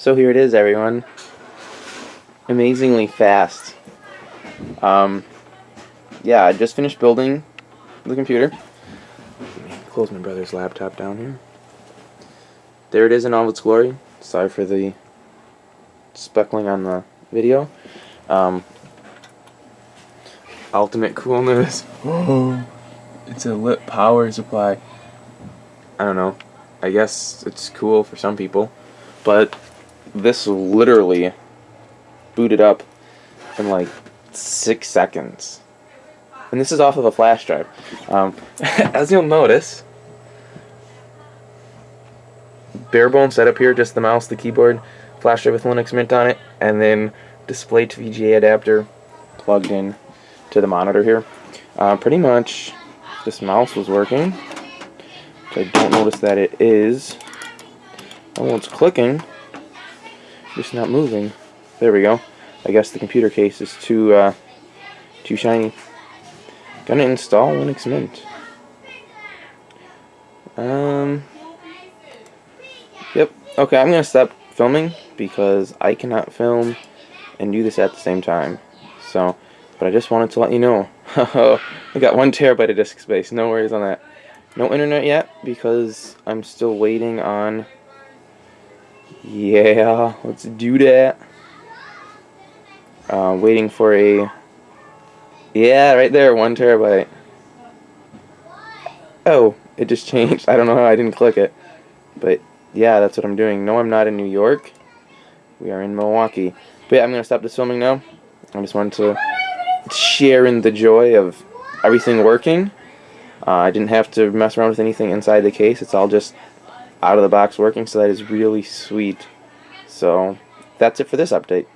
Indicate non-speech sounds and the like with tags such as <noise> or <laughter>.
So here it is, everyone. Amazingly fast. Um, yeah, I just finished building the computer. Close my brother's laptop down here. There it is in all its glory. Sorry for the speckling on the video. Um, ultimate coolness. <gasps> It's a lit power supply. I don't know. I guess it's cool for some people, but this literally booted up in like six seconds. And this is off of a flash drive. Um, <laughs> as you'll notice, bare bone setup here, just the mouse, the keyboard, flash drive with Linux Mint on it, and then display to VGA adapter plugged in to the monitor here. Uh, pretty much, this mouse was working. I don't notice that it is. Oh, it's clicking. Just not moving. There we go. I guess the computer case is too uh, too shiny. Gonna install Linux Mint. Um. Yep. Okay, I'm gonna stop filming because I cannot film and do this at the same time. So, but I just wanted to let you know. <laughs> I got one terabyte of disk space. No worries on that. No internet yet because I'm still waiting on. Yeah, let's do that. Uh, waiting for a yeah right there one terabyte. Oh it just changed. I don't know how I didn't click it. But yeah that's what I'm doing. No I'm not in New York. We are in Milwaukee. But yeah I'm gonna stop this filming now. I just wanted to share in the joy of everything working. Uh, I didn't have to mess around with anything inside the case. It's all just out of the box working so that is really sweet. So that's it for this update